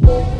Thank.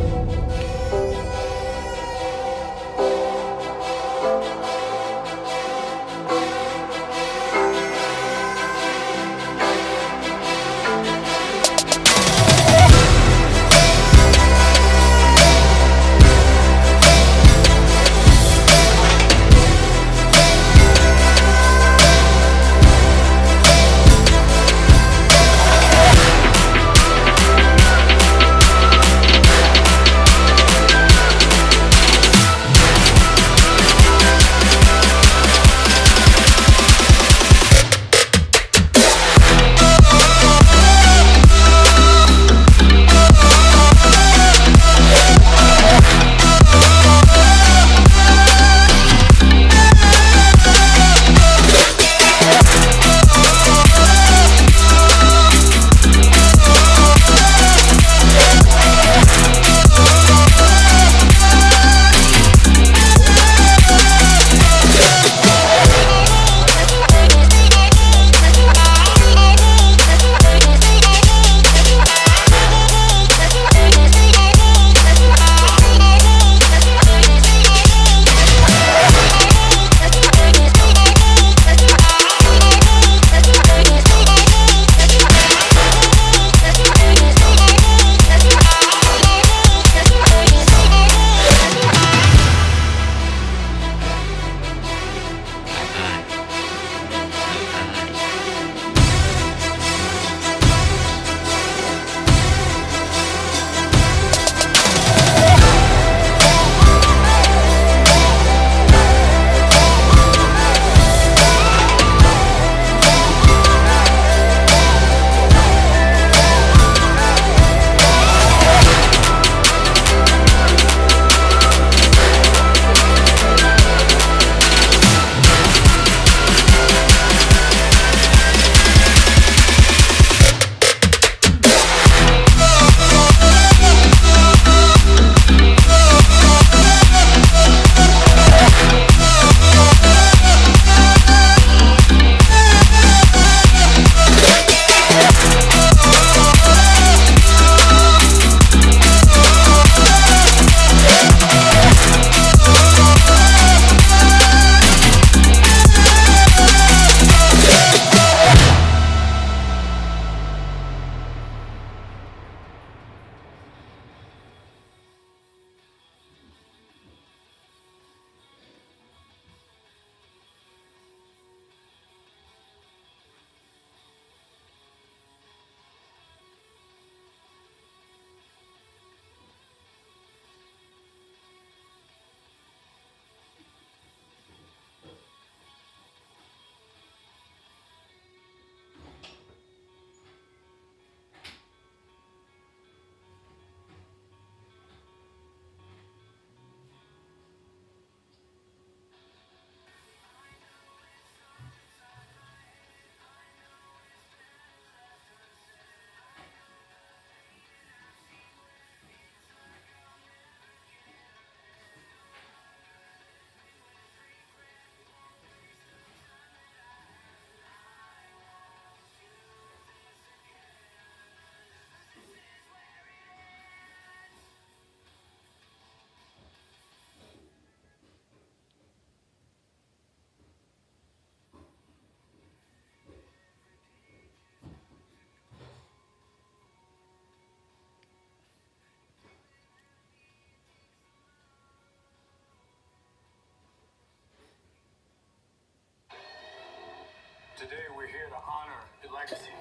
Today we're here to honor the legacy.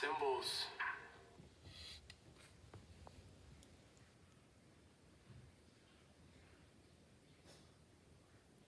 Symbols